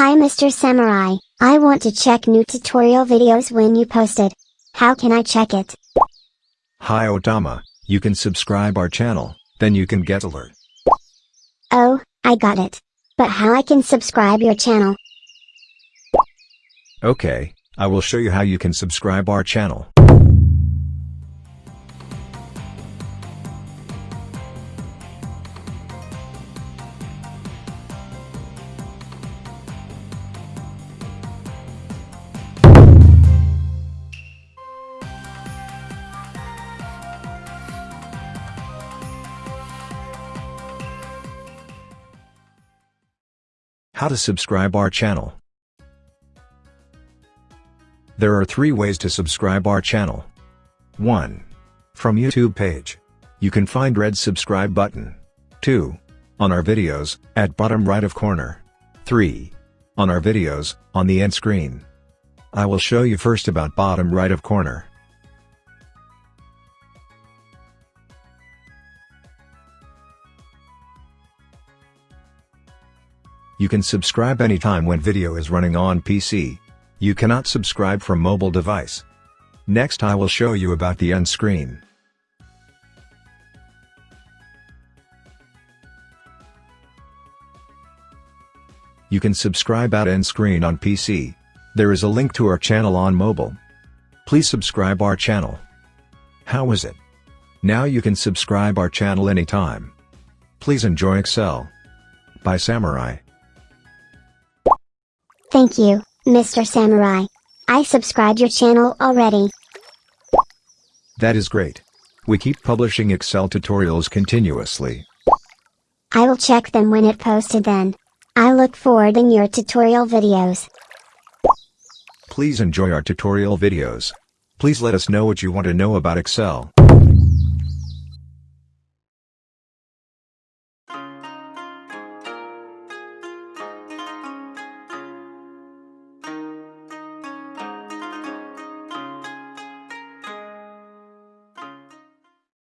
Hi Mr. Samurai, I want to check new tutorial videos when you posted. How can I check it? Hi Otama, you can subscribe our channel, then you can get alert. Oh, I got it. But how I can subscribe your channel? Okay, I will show you how you can subscribe our channel. How to subscribe our channel. There are three ways to subscribe our channel. 1. From YouTube page. You can find red subscribe button. 2. On our videos, at bottom right of corner. 3. On our videos, on the end screen. I will show you first about bottom right of corner. You can subscribe anytime when video is running on PC. You cannot subscribe from mobile device. Next I will show you about the end screen. You can subscribe at end screen on PC. There is a link to our channel on mobile. Please subscribe our channel. How is it? Now you can subscribe our channel anytime. Please enjoy Excel. By Samurai. Thank you, Mr. Samurai. I subscribed your channel already. That is great. We keep publishing Excel tutorials continuously. I will check them when it posted then. I look forward in your tutorial videos. Please enjoy our tutorial videos. Please let us know what you want to know about Excel.